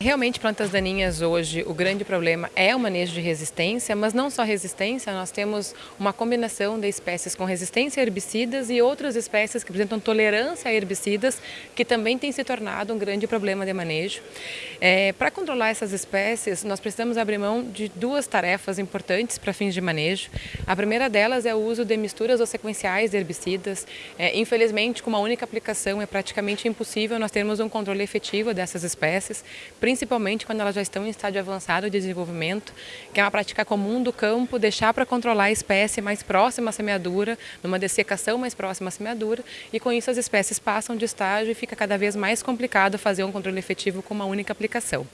Realmente, plantas daninhas hoje, o grande problema é o manejo de resistência, mas não só resistência, nós temos uma combinação de espécies com resistência a herbicidas e outras espécies que apresentam tolerância a herbicidas, que também tem se tornado um grande problema de manejo. É, para controlar essas espécies, nós precisamos abrir mão de duas tarefas importantes para fins de manejo. A primeira delas é o uso de misturas ou sequenciais de herbicidas. É, infelizmente, com uma única aplicação, é praticamente impossível nós termos um controle efetivo dessas espécies, principalmente quando elas já estão em estágio avançado de desenvolvimento, que é uma prática comum do campo, deixar para controlar a espécie mais próxima à semeadura, numa dessecação mais próxima à semeadura, e com isso as espécies passam de estágio e fica cada vez mais complicado fazer um controle efetivo com uma única aplicação.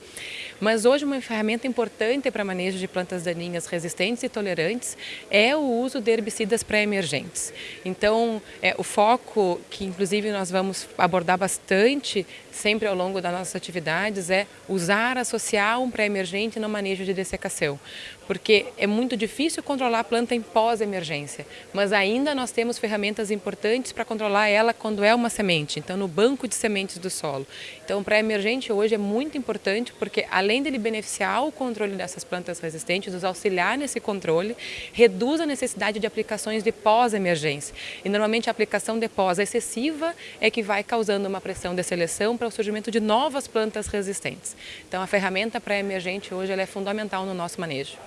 Mas hoje uma ferramenta importante para manejo de plantas daninhas resistentes e tolerantes é o uso de herbicidas pré-emergentes. Então, é, o foco, que inclusive nós vamos abordar bastante sempre ao longo das nossas atividades, é usar, associar um pré-emergente no manejo de dessecação, porque é muito difícil controlar a planta em pós-emergência, mas ainda nós temos ferramentas importantes para controlar ela quando é uma semente, então no banco de sementes do solo. Então o pré-emergente hoje é muito importante porque além dele beneficiar o controle dessas plantas resistentes, nos auxiliar nesse controle, reduz a necessidade de aplicações de pós-emergência. E normalmente a aplicação de pós excessiva é que vai causando uma pressão de seleção para o surgimento de novas plantas resistentes. Então a ferramenta pré-emergente hoje é fundamental no nosso manejo.